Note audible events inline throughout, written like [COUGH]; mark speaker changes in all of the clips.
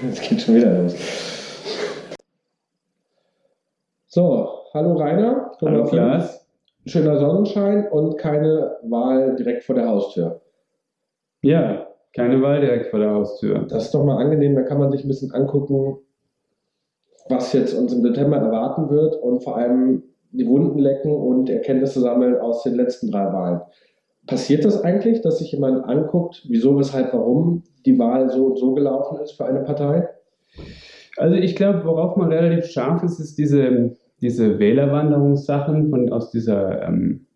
Speaker 1: [LAUGHS] Es geht schon wieder los. So, hallo Rainer.
Speaker 2: Hallo Klaas.
Speaker 1: Schöner Sonnenschein und keine Wahl direkt vor der Haustür.
Speaker 2: Ja, keine Wahl direkt vor der Haustür.
Speaker 1: Das ist doch mal angenehm, da kann man sich ein bisschen angucken, was jetzt uns im September erwarten wird und vor allem die Wunden lecken und Erkenntnisse sammeln aus den letzten drei Wahlen. Passiert das eigentlich, dass sich jemand anguckt, wieso, weshalb, warum die Wahl so und so gelaufen ist für eine Partei?
Speaker 2: Also ich glaube, worauf man relativ scharf ist, ist diese, diese Wählerwanderungssachen von, aus, dieser, ähm,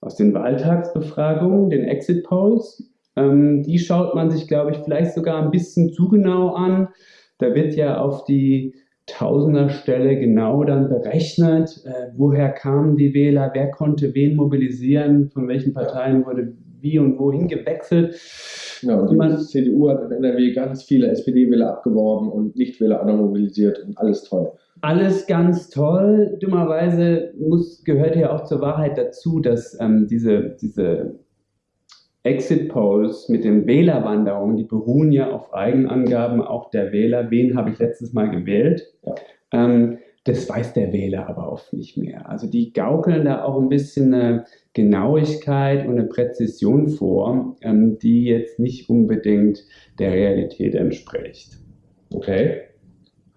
Speaker 2: aus den Wahltagsbefragungen, den Exit Polls. Ähm, die schaut man sich, glaube ich, vielleicht sogar ein bisschen zu genau an. Da wird ja auf die Tausenderstelle genau dann berechnet, äh, woher kamen die Wähler, wer konnte wen mobilisieren, von welchen Parteien wurde wie und wohin gewechselt.
Speaker 1: Ja, und die man, CDU hat in NRW ganz viele SPD-Wähler abgeworben und Nichtwähler mobilisiert und alles toll.
Speaker 2: Alles ganz toll. Dummerweise muss, gehört ja auch zur Wahrheit dazu, dass ähm, diese, diese Exit Polls mit den Wählerwanderungen, die beruhen ja auf Eigenangaben auch der Wähler. Wen habe ich letztes Mal gewählt? Ja. Ähm, das weiß der Wähler aber oft nicht mehr. Also die gaukeln da auch ein bisschen eine Genauigkeit und eine Präzision vor, ähm, die jetzt nicht unbedingt der Realität entspricht.
Speaker 1: Okay.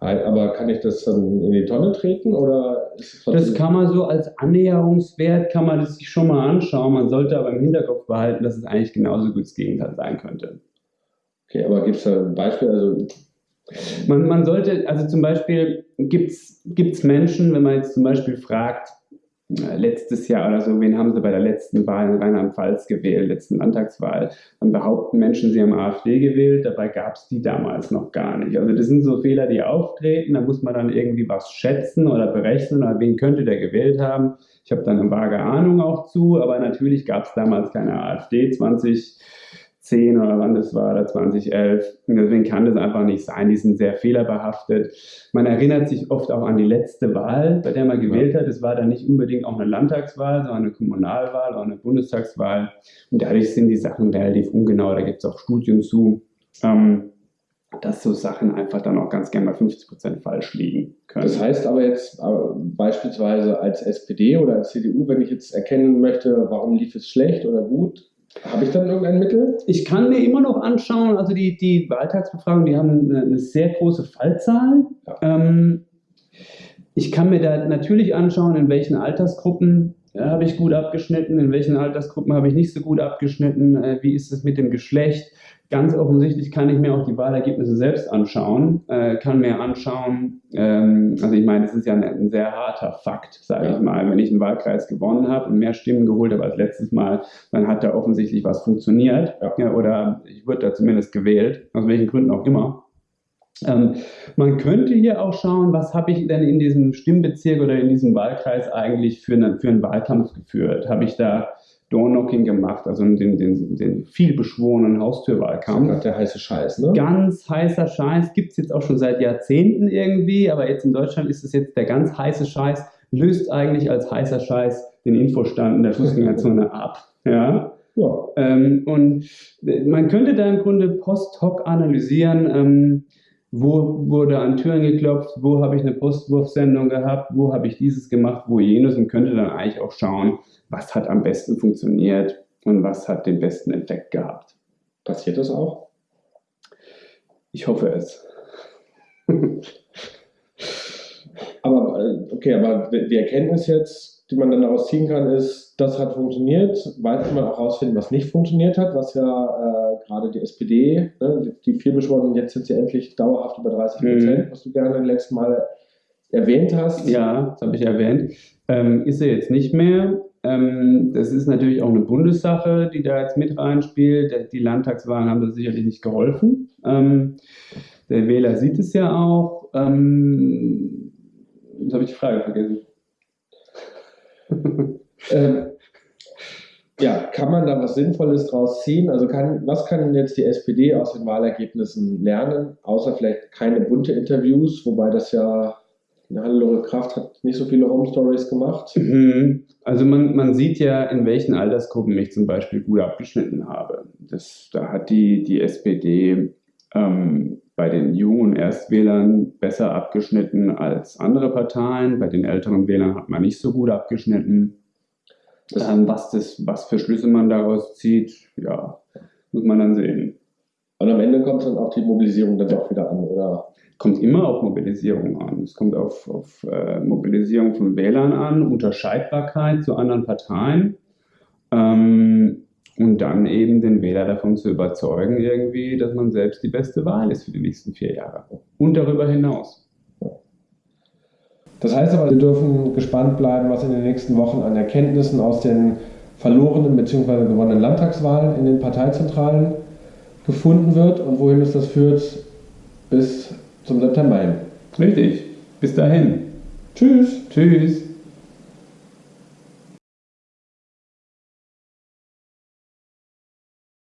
Speaker 1: Aber kann ich das dann in die Tonne treten oder
Speaker 2: Das kann man so als Annäherungswert, kann man das sich schon mal anschauen. Man sollte aber im Hinterkopf behalten, dass es eigentlich genauso gut das Gegenteil sein könnte.
Speaker 1: Okay, aber gibt es da ein Beispiel? Also
Speaker 2: man, man sollte, also zum Beispiel gibt es Menschen, wenn man jetzt zum Beispiel fragt, letztes Jahr oder so, wen haben sie bei der letzten Wahl in Rheinland-Pfalz gewählt, letzten Landtagswahl, dann behaupten Menschen, sie haben AfD gewählt, dabei gab es die damals noch gar nicht. Also das sind so Fehler, die auftreten, da muss man dann irgendwie was schätzen oder berechnen, oder wen könnte der gewählt haben. Ich habe dann eine vage Ahnung auch zu, aber natürlich gab es damals keine AfD 20 2010 oder wann das war, oder 2011. Und deswegen kann das einfach nicht sein. Die sind sehr fehlerbehaftet. Man erinnert sich oft auch an die letzte Wahl, bei der man gewählt hat. Es war dann nicht unbedingt auch eine Landtagswahl, sondern eine Kommunalwahl oder eine Bundestagswahl. Und dadurch sind die Sachen relativ ungenau. Da gibt es auch Studien zu. Ähm, dass so Sachen einfach dann auch ganz gerne mal 50 Prozent falsch liegen können.
Speaker 1: Das heißt aber jetzt äh, beispielsweise als SPD oder als CDU, wenn ich jetzt erkennen möchte, warum lief es schlecht oder gut, habe ich dann irgendein Mittel?
Speaker 2: Ich kann mir immer noch anschauen, also die, die Wahltagsbefragungen, die haben eine, eine sehr große Fallzahl. Ja. Ähm, ich kann mir da natürlich anschauen, in welchen Altersgruppen ja, habe ich gut abgeschnitten, in welchen Altersgruppen habe ich nicht so gut abgeschnitten, äh, wie ist es mit dem Geschlecht, Ganz offensichtlich kann ich mir auch die Wahlergebnisse selbst anschauen, äh, kann mir anschauen, ähm, also ich meine, das ist ja ein, ein sehr harter Fakt, sage ja. ich mal. Wenn ich einen Wahlkreis gewonnen habe und mehr Stimmen geholt habe als letztes Mal, dann hat da offensichtlich was funktioniert ja. Ja, oder ich wurde da zumindest gewählt, aus welchen Gründen auch immer. Ähm, man könnte hier auch schauen, was habe ich denn in diesem Stimmbezirk oder in diesem Wahlkreis eigentlich für, eine, für einen Wahlkampf geführt? Habe ich da Doorknocking gemacht, also den, den, den vielbeschworenen Haustürwahlkampf.
Speaker 1: Das ist der heiße Scheiß, ne?
Speaker 2: Ganz heißer Scheiß, gibt es jetzt auch schon seit Jahrzehnten irgendwie, aber jetzt in Deutschland ist es jetzt der ganz heiße Scheiß, löst eigentlich als heißer Scheiß den Infostand in der Fußgängerzone [LAUGHS] ab. Ja. ja. Ähm, und man könnte da im Grunde post hoc analysieren, ähm, wo wurde an Türen geklopft, wo habe ich eine Postwurfsendung gehabt, wo habe ich dieses gemacht, wo jenes und könnte dann eigentlich auch schauen, was hat am besten funktioniert und was hat den besten Effekt gehabt.
Speaker 1: Passiert das auch?
Speaker 2: Ich hoffe es. [LAUGHS]
Speaker 1: aber äh, okay, aber die Erkenntnis jetzt, die man dann daraus ziehen kann, ist, das hat funktioniert. Kann man auch herausfinden, was nicht funktioniert hat, was ja äh, gerade die SPD, ne, die vielbeschworenen, jetzt sind sie endlich dauerhaft über 30 Prozent, mhm. was du gerne letztes Mal erwähnt hast.
Speaker 2: Ja, das habe ich erwähnt. Ähm, ist er jetzt nicht mehr. Ähm, das ist natürlich auch eine Bundessache, die da jetzt mit reinspielt. Die Landtagswahlen haben da sicherlich nicht geholfen. Ähm, der Wähler sieht es ja auch. Ähm, jetzt habe ich die Frage vergessen. [LAUGHS]
Speaker 1: ähm, ja, kann man da was Sinnvolles draus ziehen? Also kann, was kann jetzt die SPD aus den Wahlergebnissen lernen, außer vielleicht keine bunte Interviews, wobei das ja Hannelore Kraft hat nicht so viele Home Stories gemacht.
Speaker 2: Mhm. Also man, man sieht ja, in welchen Altersgruppen ich zum Beispiel gut abgeschnitten habe. Das, da hat die, die SPD ähm, bei den jungen Erstwählern besser abgeschnitten als andere Parteien. Bei den älteren Wählern hat man nicht so gut abgeschnitten. Ähm, was, das, was für Schlüsse man daraus zieht, ja, muss man dann sehen.
Speaker 1: Und am Ende kommt dann auch die Mobilisierung dann doch wieder an, oder?
Speaker 2: Kommt immer auf Mobilisierung an. Es kommt auf, auf äh, Mobilisierung von Wählern an, Unterscheidbarkeit zu anderen Parteien. Ähm, und dann eben den Wähler davon zu überzeugen, irgendwie, dass man selbst die beste Wahl ist für die nächsten vier Jahre. Und darüber hinaus.
Speaker 1: Das heißt aber, wir dürfen gespannt bleiben, was in den nächsten Wochen an Erkenntnissen aus den verlorenen bzw. gewonnenen Landtagswahlen in den Parteizentralen gefunden wird und wohin es das führt bis zum September hin.
Speaker 2: Richtig. Bis dahin.
Speaker 1: Tschüss.
Speaker 2: Tschüss.